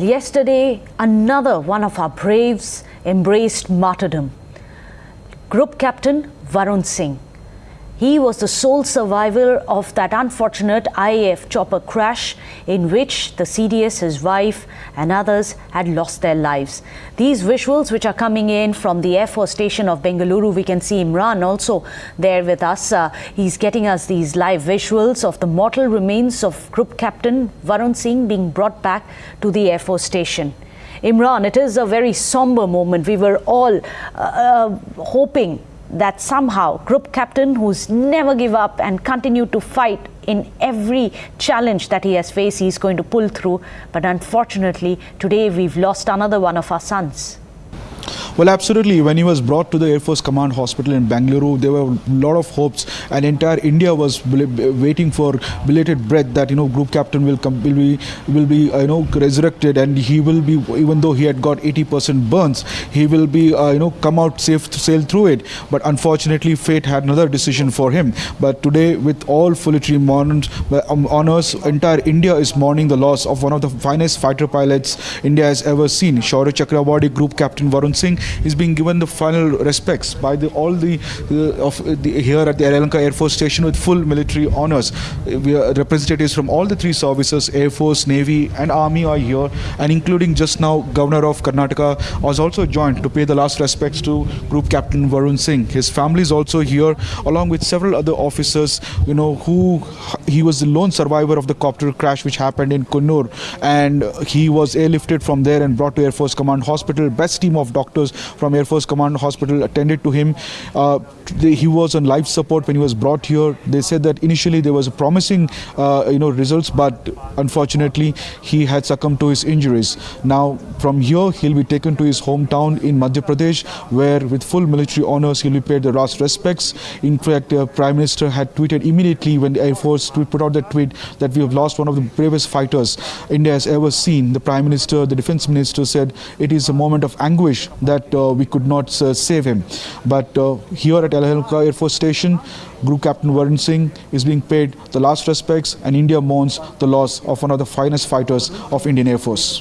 Yesterday, another one of our braves embraced martyrdom. Group Captain Varun Singh. He was the sole survivor of that unfortunate IAF chopper crash in which the CDS, his wife, and others had lost their lives. These visuals, which are coming in from the Air Force Station of Bengaluru, we can see Imran also there with us. Uh, he's getting us these live visuals of the mortal remains of Group Captain Varun Singh being brought back to the Air Force Station. Imran, it is a very somber moment. We were all uh, uh, hoping that somehow group captain who's never give up and continue to fight in every challenge that he has faced he's going to pull through. But unfortunately today we've lost another one of our sons well, absolutely. When he was brought to the Air Force Command Hospital in Bangalore, there were a lot of hopes, and entire India was waiting for belated breath that you know Group Captain will come, will be, will be uh, you know resurrected, and he will be even though he had got 80% burns, he will be uh, you know come out safe to sail through it. But unfortunately, fate had another decision for him. But today, with all full military um, honors, entire India is mourning the loss of one of the finest fighter pilots India has ever seen. Shaurya Chakra Group Captain Varun Singh is being given the final respects by the, all the, uh, of the, here at the Yelahanka Air Force Station with full military honors. We are representatives from all the three services, Air Force, Navy and Army are here and including just now Governor of Karnataka was also joined to pay the last respects to Group Captain Varun Singh. His family is also here along with several other officers, you know, who he was the lone survivor of the copter crash which happened in Coonoor and he was airlifted from there and brought to Air Force Command Hospital. Best team of doctors from Air Force Command Hospital attended to him. Uh, he was on life support when he was brought here. They said that initially there was a promising, uh, you know, results, but unfortunately he had succumbed to his injuries. Now from here he'll be taken to his hometown in Madhya Pradesh, where with full military honors he'll be paid the last respects. In fact, the Prime Minister had tweeted immediately when the Air Force put out that tweet that we have lost one of the bravest fighters India has ever seen. The Prime Minister, the Defence Minister said it is a moment of anguish that uh, we could not uh, save him. But uh, here at Yelahanka Air Force Station, Group Captain Varun Singh is being paid the last respects and India mourns the loss of one of the finest fighters of Indian Air Force.